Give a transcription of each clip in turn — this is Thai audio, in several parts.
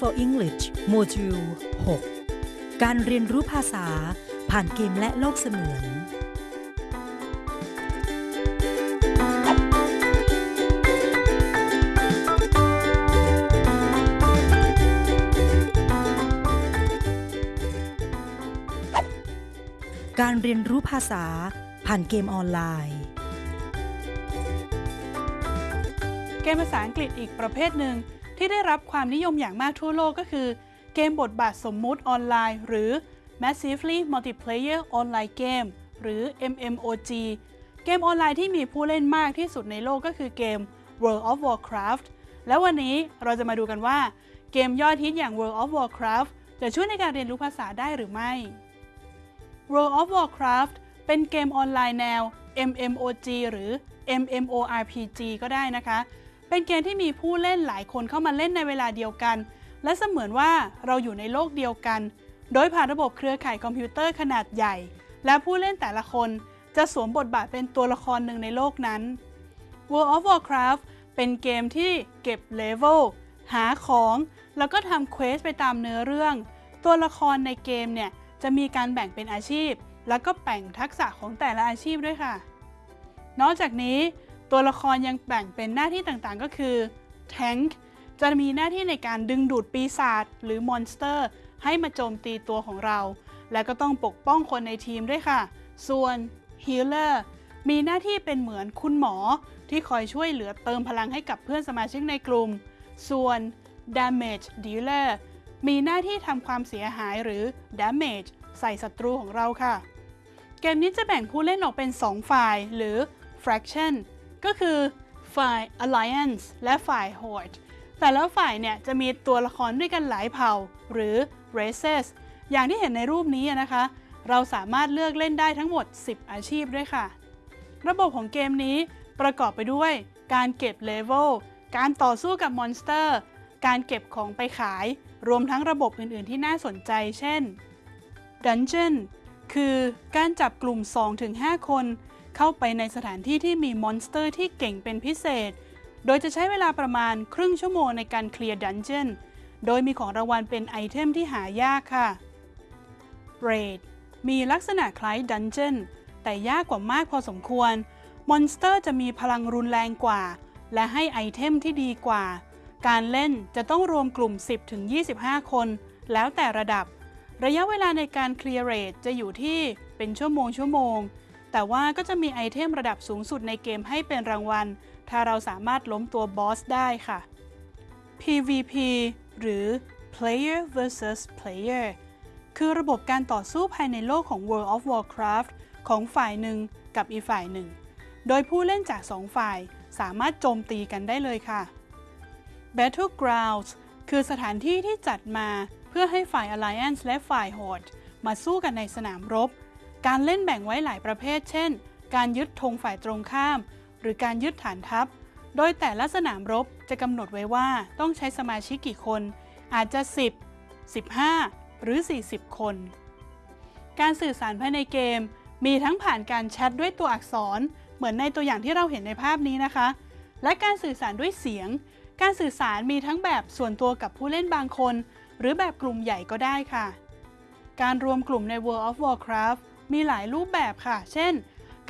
for English โมดูล 6 การเรียนรู้ภาษาผ่านเกมและโลกเสมือน การเรียนรู้ภาษาผ่านเกมออนไลน์ เกมภาษาอังกฤษอีกประเภทหนึ่ง ที่ได้รับความนิยมอย่างมากทั่วโลกก็คือ เกมบทบาทสมมุติออนไลน์ หรือ Massively Multiplayer Online Game หรือ MMOG เกมออนไลน์ที่มีผู้เล่นมากที่สุดในโลกก็คือเกม World of Warcraft แล้ววันนี้เราจะมาดูกันว่า เกมยอดฮิตอย่าง World of Warcraft จะช่วยในการเรียนรู้ภาษาได้หรือไม่ World of Warcraft เป็นเกมออนไลน์แนว MMOG หรือ MMORPG ก็ได้นะคะ เป็นเกมที่มีผู้เล่นหลายคนเข้ามาเล่นในเวลาเดียวกัน และเสมือนว่าเราอยู่ในโลกเดียวกัน โดยผ่านระบบเครือข่ายคอมพิวเตอร์ขนาดใหญ่ และผู้เล่นแต่ละคนจะสวมบทบาทเป็นตัวละครหนึ่งในโลกนั้น World of Warcraft เป็นเกมที่เก็บเลเวลหาของ แล้วก็ทำ quest ไปตามเนื้อเรื่อง ตัวละครในเกมเนี่ยจะมีการแบ่งเป็นอาชีพ แล้วก็แบ่งทักษะของแต่ละอาชีพด้วยค่ะ นอกจากนี้ ตัวละครยังแบ่งเป็นหน้าที่ต่างๆ ก็คือ Tank จะมีหน้าที่ในการดึงดูดปีศาจหรือมอนสเตอร์ ให้มาโจมตีตัวของเรา และก็ต้องปกป้องคนในทีมด้วยค่ะ ส่วน Healer มีหน้าที่เป็นเหมือนคุณหมอที่คอยช่วยเหลือเติมพลังให้กับเพื่อนสมาชิกในกลุ่ม ส่วน Damage Dealer มีหน้าที่ทำความเสียหายหรือ Damage ใส่ศัตรูของเราค่ะ เกมนี้จะแบ่งผู้เล่นออกเป็น 2 ฝ่ายหรือ Fraction ก็คือฝ่าย Alliance และฝ่าย Horde แต่และฝ่ายเนี่ยจะมีตัวละครด้วยกันหลายเผ่าหรือ Races อย่างที่เห็นในรูปนี้นะคะ เราสามารถเลือกเล่นได้ทั้งหมด 10 อาชีพด้วยค่ะ ระบบของเกมนี้ประกอบไปด้วยการเก็บเลเวล การต่อสู้กับมอนสเตอร์ การเก็บของไปขาย รวมทั้งระบบอื่น ๆ ที่น่าสนใจ เช่น Dungeon คือการจับกลุ่ม 2-5 คน เข้าไปในสถานที่ที่มีมอนสเตอร์ที่เก่งเป็นพิเศษ โดยจะใช้เวลาประมาณครึ่งชั่วโมงในการเคลียร์ dungeon โดยมีของรางวัลเป็นไอเทมที่หายากค่ะ Raid มีลักษณะคล้าย dungeon แต่ยากกว่ามากพอสมควร มอนสเตอร์จะมีพลังรุนแรงกว่า และให้ไอเทมที่ดีกว่า การเล่นจะต้องรวมกลุ่ม 10-25 คน แล้วแต่ระดับ ระยะเวลาในการเคลียร์ raid จะอยู่ที่เป็นชั่วโมงชั่วโมง แต่ว่าก็จะมีไอเทมระดับสูงสุดในเกมให้เป็นรางวัล ถ้าเราสามารถล้มตัวบอสได้ค่ะ PVP หรือ Player versus Player คือระบบการต่อสู้ภายในโลกของ World of Warcraft ของฝ่ายหนึ่งกับอีกฝ่ายหนึ่ง โดยผู้เล่นจากสองฝ่ายสามารถโจมตีกันได้เลยค่ะ Battlegrounds คือสถานที่ที่จัดมาเพื่อให้ฝ่าย Alliance และฝ่าย Horde มาสู้กันในสนามรบ การเล่นแบ่งไว้หลายประเภท เช่น การยึดธงฝ่ายตรงข้าม หรือการยึดฐานทัพ โดยแต่ละสนามรบจะกำหนดไว้ว่าต้องใช้สมาชิกกี่คน อาจจะ 10 15 หรือ 40 คน การสื่อสารภายในเกม มีทั้งผ่านการแชทด้วยตัวอักษร เหมือนในตัวอย่างที่เราเห็นในภาพนี้นะคะ และการสื่อสารด้วยเสียง การสื่อสารมีทั้งแบบส่วนตัวกับผู้เล่นบางคน หรือแบบกลุ่มใหญ่ก็ได้ค่ะ การรวมกลุ่มใน World of Warcraft มีหลายรูปแบบค่ะ เช่น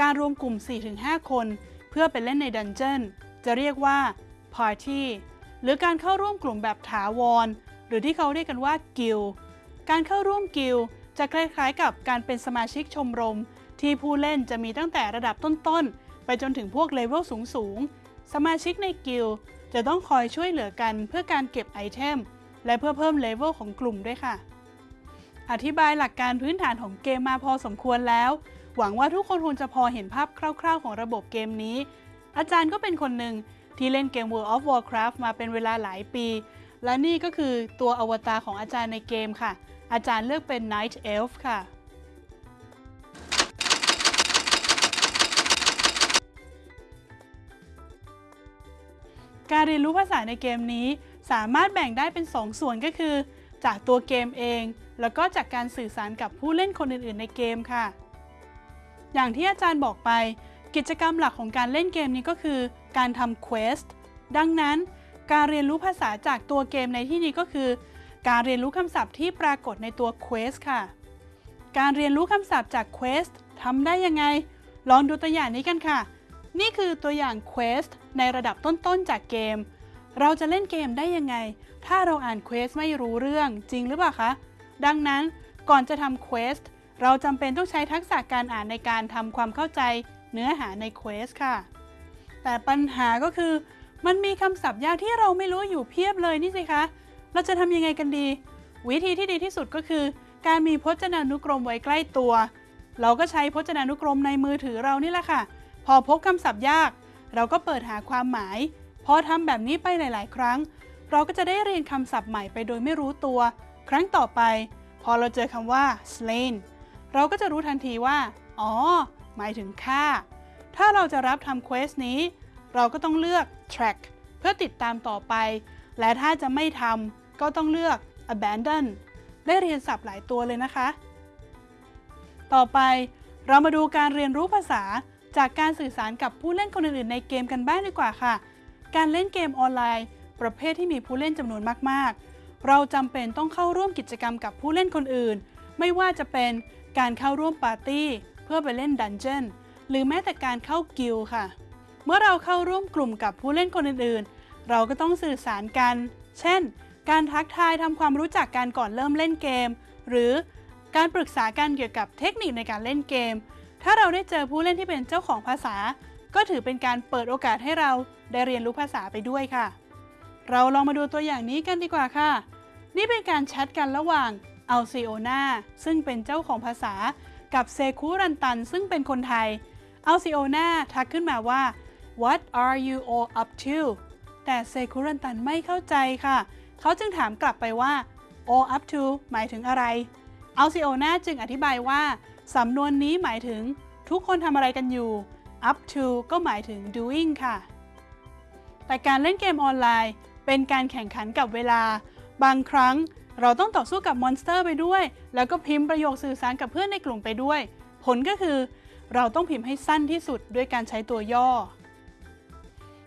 การรวมกลุ่ม 4-5 คน เพื่อไปเล่นใน dungeon จะเรียกว่า Party หรือการเข้าร่วมกลุ่มแบบถาวร หรือที่เขาเรียกกันว่า Guild การเข้าร่วม Guild จะคล้ายๆ กับการเป็นสมาชิกชมรม ที่ผู้เล่นจะมีตั้งแต่ระดับต้นๆ ไปจนถึงพวกเลเวลสูงๆ สมาชิกในกิลด์จะต้องคอยช่วยเหลือกันเพื่อการเก็บไอเทม และเพื่อเพิ่มเลเวลของกลุ่มด้วยค่ะ อธิบายหลักการพื้นฐานของเกมมาพอสมควรแล้ว หวังว่าทุกคนคงจะพอเห็นภาพคร่าวๆ ของระบบเกมนี้ อาจารย์ก็เป็นคนหนึ่งที่เล่นเกม World of Warcraft มาเป็นเวลาหลายปี และนี่ก็คือตัวอวตารของอาจารย์ในเกมค่ะ อาจารย์เลือกเป็น Night Elf ค่ะ การเรียนรู้ภาษาในเกมนี้สามารถแบ่งได้เป็น 2ส่วนก็คือ จากตัวเกมเอง แล้วก็จากการสื่อสารกับผู้เล่นคนอื่น ๆ ในเกมค่ะ อย่างที่อาจารย์บอกไป กิจกรรมหลักของการเล่นเกมนี้ก็คือ การทำเควสต์ดังนั้น การเรียนรู้ภาษาจากตัวเกมในที่นี้ก็คือ การเรียนรู้คำศัพท์ที่ปรากฏในตัว Quest ค่ะ การเรียนรู้คำศัพท์จาก Quest ทำได้ยังไง ลองดูตัวอย่างนี้กันค่ะ นี่คือตัวอย่าง Quest ในระดับต้นๆจากเกม เราจะเล่นเกมได้ยังไง ถ้าเราอ่าน Quest ไม่รู้เรื่องจริงหรือเปล่าคะ ดังนั้นก่อนจะทำ Quest เราจำเป็นต้องใช้ทักษะการอ่านในการทำความเข้าใจเนื้อหาใน Quest ค่ะ แต่ปัญหาก็คือ มันมีคำศัพท์ยากที่เราไม่รู้อยู่เพียบเลยนี่สิคะ เราจะทำยังไงกันดี วิธีที่ดีที่สุดก็คือ การมีพจนานุกรมไว้ใกล้ตัว เราก็ใช้พจนานุกรมในมือถือเรานี่แหละค่ะ พอพบคำศัพท์ยาก เราก็เปิดหาความหมาย พอทำแบบนี้ไปหลาย ๆ ครั้ง เราก็จะได้เรียนคำศัพท์ใหม่ไปโดยไม่รู้ตัว ครั้งต่อไป พอเราเจอคำว่า slain เราก็จะรู้ทันทีว่า อ๋อ หมายถึงฆ่า ถ้าเราจะรับทำ quest นี้ เราก็ต้องเลือก track เพื่อติดตามต่อไป และถ้าจะไม่ทำก็ต้องเลือก abandon ได้เรียนศัพท์หลายตัวเลยนะคะ ต่อไปเรามาดูการเรียนรู้ภาษาจากการสื่อสารกับผู้เล่นคนอื่นๆในเกมกันบ้างดีกว่าค่ะ การเล่นเกมออนไลน์ ประเภทที่มีผู้เล่นจำนวนมาก ๆ เราจำเป็นต้องเข้าร่วมกิจกรรมกับผู้เล่นคนอื่น ไม่ว่าจะเป็นการเข้าร่วมปาร์ตี้ เพื่อไปเล่นดันเจี้ยนหรือแม้แต่การเข้ากิลค่ะ เมื่อเราเข้าร่วมกลุ่มกับผู้เล่นคนอื่น ๆ เราก็ต้องสื่อสารกัน เช่น การทักทายทำความรู้จักกันก่อนเริ่มเล่นเกม หรือการปรึกษากันเกี่ยวกับเทคนิคในการเล่นเกม ถ้าเราได้เจอผู้เล่นที่เป็นเจ้าของภาษา ก็ถือเป็นการเปิดโอกาสให้เราได้เรียนรู้ภาษาไปด้วยค่ะ เราลองมาดูตัวอย่างนี้กันดีกว่าค่ะ นี่เป็นการแชทกันระหว่างอัลซิโอนาซึ่งเป็นเจ้าของภาษา กับเซคุรันตัน ซึ่งเป็นคนไทยอัลซิโอนาทักขึ้นมาว่า What are you all up to แต่เซคุรันตันไม่เข้าใจค่ะ เขาจึงถามกลับไปว่า all up to หมายถึงอะไรอัลซิโอนาจึงอธิบายว่า สำนวนนี้หมายถึง ทุกคนทำอะไรกันอยู่ up to ก็หมายถึง doing ค่ะ แต่การเล่นเกมออนไลน์ เป็นการแข่งขันกับเวลา บางครั้งเราต้องต่อสู้กับมอนสเตอร์ไปด้วย แล้วก็พิมพ์ประโยคสื่อสารกับเพื่อนในกลุ่มไปด้วย ผลก็คือ เราต้องพิมพ์ให้สั้นที่สุดด้วยการใช้ตัวย่อ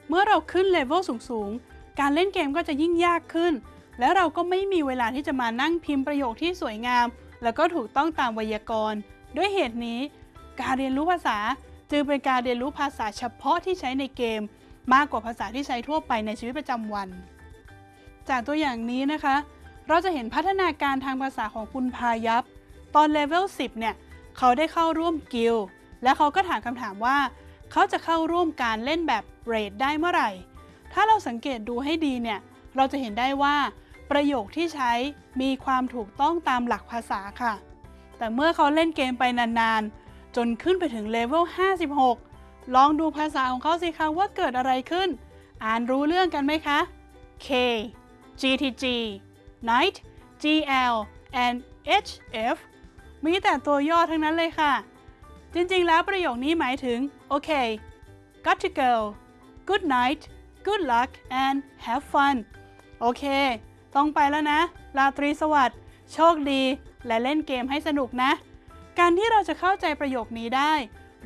เมื่อเราขึ้นเลเวลสูงๆ การเล่นเกมก็จะยิ่งยากขึ้น และเราก็ไม่มีเวลาที่จะมานั่งพิมพ์ประโยคที่สวยงาม แล้วก็ถูกต้องตามไวยากรณ์ ด้วยเหตุนี้ การเรียนรู้ภาษา จึงเป็นการเรียนรู้ภาษาเฉพาะที่ใช้ในเกม มากกว่าภาษาที่ใช้ทั่วไปในชีวิตประจำวัน จากตัวอย่างนี้นะคะ เราจะเห็นพัฒนาการทางภาษาของคุณพายับตอนเลเวล 10 เนี่ย เขาได้เข้าร่วมกิลด์และเขาก็ถามคำถามว่า เขาจะเข้าร่วมการเล่นแบบ raid ได้เมื่อไหร่ ถ้าเราสังเกตดูให้ดีเนี่ย เราจะเห็นได้ว่า ประโยคที่ใช้มีความถูกต้องตามหลักภาษาค่ะ แต่เมื่อเขาเล่นเกมไปนานๆ จนขึ้นไปถึงเลเวล 56 ลองดูภาษาของเขาสิคะว่าเกิดอะไรขึ้น อ่านรู้เรื่องกันไหมคะ K GTG Night GL and HF มีแต่ตัวย่อทั้งนั้นเลยค่ะ จริงๆ แล้วประโยคนี้หมายถึง โอเค got to go good night good luck and have fun โอเค ต้องไปแล้วนะ ราตรีสวัสดิ์ โชคดี และเล่นเกมให้สนุกนะ การที่เราจะเข้าใจประโยคนี้ได้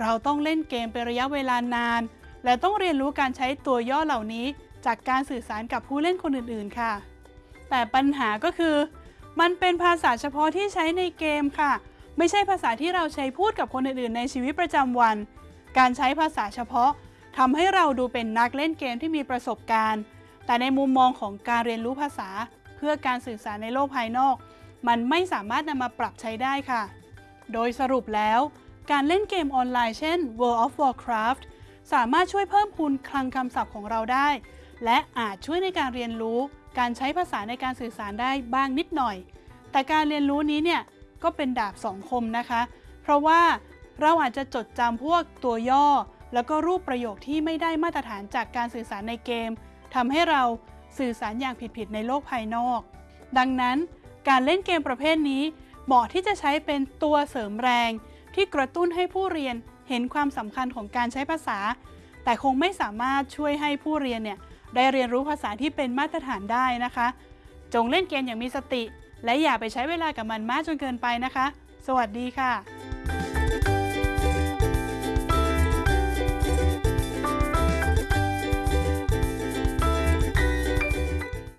เราต้องเล่นเกมเป็นระยะเวลานาน และต้องเรียนรู้การใช้ตัวย่อเหล่านี้ จากการสื่อสารกับผู้เล่นคนอื่นๆ ค่ะ แต่ปัญหาก็คือ มันเป็นภาษาเฉพาะที่ใช้ในเกมค่ะ ไม่ใช่ภาษาที่เราใช้พูดกับคนอื่นๆ ในชีวิตประจำวัน การใช้ภาษาเฉพาะทำให้เราดูเป็นนักเล่นเกมที่มีประสบการณ์ แต่ในมุมมองของการเรียนรู้ภาษา เพื่อการสื่อสารในโลกภายนอก มันไม่สามารถนำมาปรับใช้ได้ค่ะ โดยสรุปแล้ว การเล่นเกมออนไลน์เช่น World of Warcraft สามารถช่วยเพิ่มพูนคลังคำศัพท์ของเราได้ และอาจช่วยในการเรียนรู้ การใช้ภาษาในการสื่อสารได้บ้างนิดหน่อย แต่การเรียนรู้นี้เนี่ยก็เป็นดาบสองคมนะคะ เพราะว่าเราอาจจะจดจำพวกตัวย่อ แล้วก็รูปประโยคที่ไม่ได้มาตรฐานจากการสื่อสารในเกมทำให้เราสื่อสารอย่างผิดๆในโลกภายนอก ดังนั้นการเล่นเกมประเภทนี้ เหมาะที่จะใช้เป็นตัวเสริมแรง ที่กระตุ้นให้ผู้เรียนเห็นความสำคัญของการใช้ภาษา แต่คงไม่สามารถช่วยให้ผู้เรียนเนี่ยได้เรียนรู้ภาษาที่เป็นมาตรฐานได้นะคะ จงเล่นเกมอย่างมีสติ และอย่าไปใช้เวลากับมันมากจนเกินไปนะคะ สวัสดีค่ะ